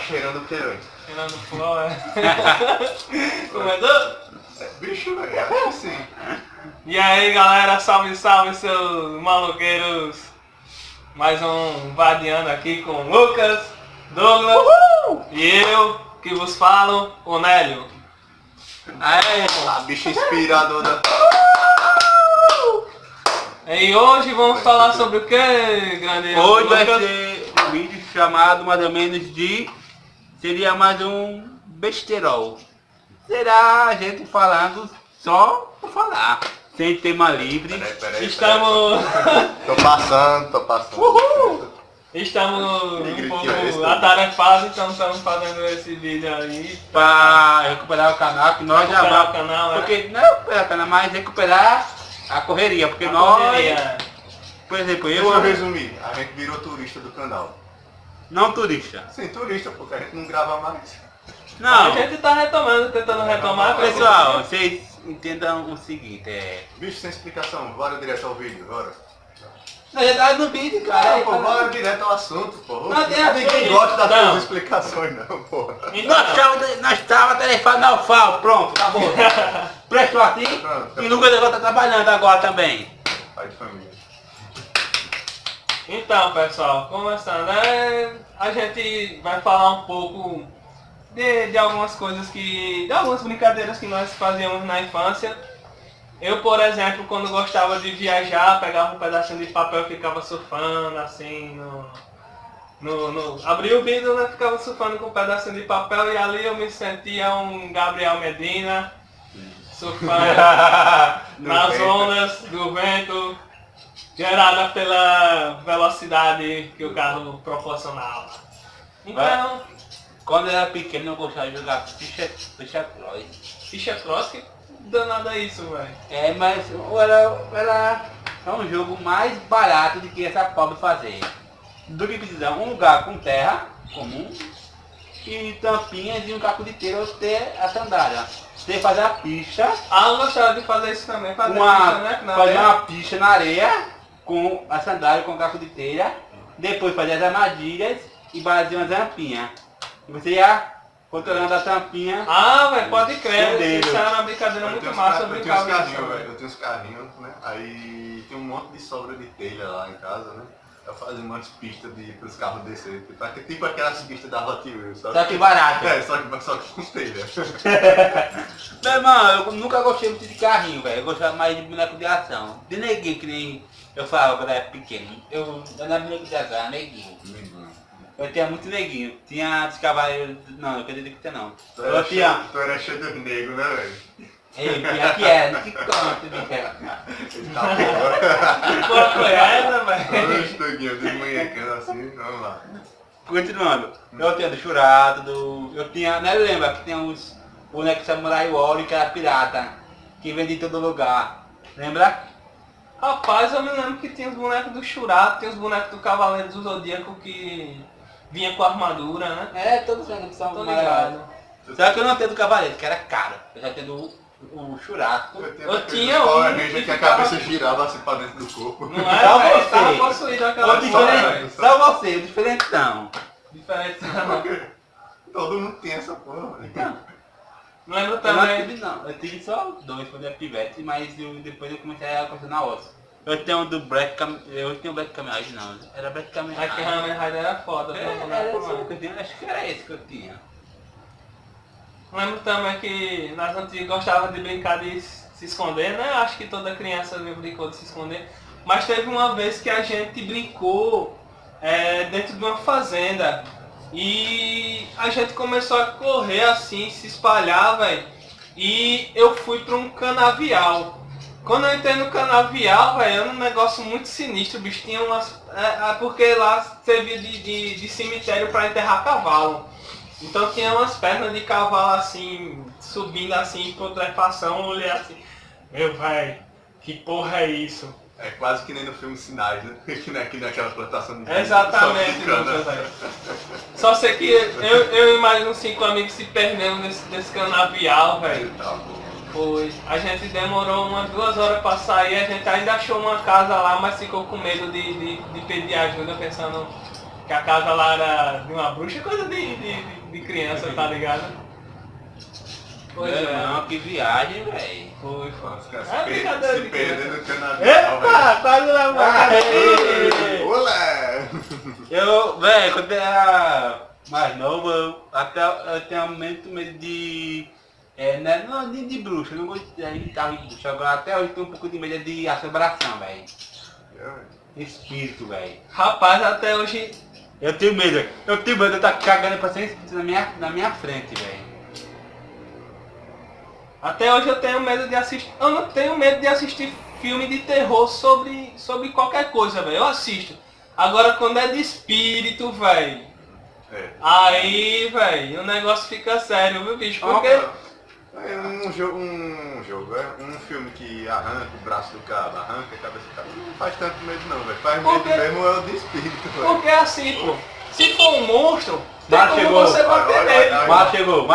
cheirando o que, velho? Cheirando flor, é. Comedor? É bicho, velho. Acho que sim. E aí galera, salve, salve seus maloqueiros. Mais um Vadiando aqui com Lucas, Douglas e eu que vos falo, o Nélio. Aê, A bicha inspiradora. E hoje vamos falar sobre o que, grande hoje vai ser um vídeo chamado mais ou menos de... Seria mais um besterol. Será a gente falando só por falar. Sem tema livre. Peraí, peraí. Estamos, peraí. Tô passando, tô passando. Uhul! estamos um é pouco atarefados, então estamos fazendo esse vídeo aí. Pra recuperar o canal, que nós já Recuperar o vamos... canal, né? Porque não é recuperar o canal, mas recuperar a correria. Porque A nós, correria. por exemplo, Deixa eu, eu resumir. A gente virou turista do canal. Não turista. Sim, turista, porque a gente não grava mais. Não, A gente tá retomando, tentando retomar. pessoal, vocês entendam o seguinte, é... Bicho sem explicação, bora direto ao vídeo, bora. Na verdade no vídeo, cara. Ah, é pô, falando- bora direto ao assunto, pô. Não tem ver Ninguém com gosta das Não. suas explicações, não, pô. Nós estávamos tarefado na UFAO, pronto, acabou. Prestou assim Pronto, e Lucas agora tá trabalhando agora também. Pai de família. Então, pessoal, começando, é, a gente vai falar um pouco de, de algumas coisas que. de algumas brincadeiras que nós fazíamos na infância. Eu, por exemplo, quando gostava de viajar, pegava um pedacinho de papel e ficava surfando, assim, no. no, no abria o vidro, né, ficava surfando com um pedacinho de papel e ali eu me sentia um Gabriel Medina, surfando nas ondas do vento, gerada pela velocidade que o carro proporcionava. Então, Quando eu era pequeno eu gostava de jogar ficha, ficha cross. ficha cross, que danada é isso, velho? É, mas era, era é um jogo mais barato do que essa pobre fazer. Do que precisar um lugar com terra comum e tampinhas e um caco de telha ou ter a sandália. Você fazer a pista Ah, eu gostava de fazer isso também, fazer uma, né? Na fazer areia. uma pista na areia com a sandália com o caco de telha, depois fazer as armadilhas e fazer uma tampinha. E você ia controlando a tampinha. Ah, velho, pode crer, isso era uma brincadeira Eu muito massa, eu eu tenho uns brincava carrinhos, velho. Eu tenho uns carrinhos, né? Aí tem um monte de sobra de telha lá em casa, né? Eu fazia umas pistas de, pros carros descer. Tipo, aqu- tipo aquelas pistas da Hot Wheels, sabe? Só que barato. É, só que, só que com telha. Meu irmão, eu nunca gostei muito de carrinho, velho. Eu gostava mais de boneco de ação. De neguinho, que nem eu falava quando eu era pequeno. Eu eu não era boneco de ação, era neguinho. Eu tinha muito neguinho. Tinha dos cavaleiros. Não, eu acredito que tinha não. Tu Eu era, tinha. cheio, tu era cheio de negro, né, velho? Ei, tinha que era, que conta, bicho. Ele tá. Que porra foi essa, Olha velho? os doguinhos desmanhecando assim, vamos lá. Continuando. Eu tinha do Churato, do. Eu tinha. Né, lembra que tinha os bonecos Samurai Warrior que era pirata. Que vendia em todo lugar. Lembra? Rapaz, eu me lembro que tinha os bonecos do Churato, tinha os bonecos do Cavaleiro do Zodíaco que vinha com armadura, né? É, todos os são Tô maravilhosos. ligado. Só que eu não tenho do Cavaleiro, que era caro. Eu já tenho do o Churato. Eu, tinha Eu tinha Power um Ranger que que a ficava- cabeça girava assim pra dentro do corpo. Não é, Só você. Tava possuído aquela diferente, só você, o diferentão. Diferente, não. Todo mundo tem essa porra, velho. Lembro Eu não também. tive não, eu tive só dois quando era pivete, mas eu- depois eu comecei a colecionar osso. Eu tenho um do Black Cam... Eu tenho Black Kamen Rider não, era Black Kamen Aqui. Hammer Rider era foda, É, era mano. que eu tinha, acho que era esse que eu tinha. Lembro também que nas antigas gostava de brincar de se esconder, né? Acho que toda criança brincou de se esconder. Mas teve uma vez que a gente brincou é, dentro de uma fazenda. E a gente começou a correr assim, se espalhar, velho. E eu fui para um canavial. Quando eu entrei no canavial, velho, era um negócio muito sinistro, bicho. Tinha umas. É, é porque lá servia de, de, de cemitério para enterrar cavalo. Então tinha umas pernas de cavalo assim, subindo assim, eu olhei assim, meu velho, que porra é isso? É quase que nem no filme Sinais, né? Que nem aqui naquela plantação de Exatamente, Só. Só sei que eu, eu imagino cinco amigos se perdendo nesse, nesse canavial, velho. Tá. Foi. A gente demorou umas duas horas pra sair, a gente ainda achou uma casa lá, mas ficou com medo de, de, de pedir ajuda, pensando Que a casa lá era de uma bruxa, coisa de, de, de criança, tá ligado? Pois é. irmão, que viagem, velho. Foi, foi. É brincadeira se de perder criança. no canavial, Epa, quase na velho. Olé! Eu, velho, quando eu era mais novo, eu, até eu tenho muito medo de. É, né, não, de, de bruxa, não gosto de de carro de bruxa. Agora até hoje tenho um pouco de medo de assombração, velho. Espírito, velho. Rapaz, até hoje Eu tenho medo, velho. Eu tenho medo de estar cagando pra espírito na minha, na minha frente, velho. Até hoje eu tenho medo de assistir. Eu não tenho medo de assistir filme de terror sobre, sobre qualquer coisa, velho. Eu assisto. Agora quando é de espírito, velho. É. Aí, velho, o negócio fica sério, viu, bicho? Porque. É um jogo, um jogo, é um filme que arranca o braço do cara, arranca a cabeça do cara. Não faz tanto medo não, velho. Faz Por medo mesmo é o de espírito, velho. Porque assim, pô. Se for um monstro, tem como chegou. você bater nele. Mas chegou, mas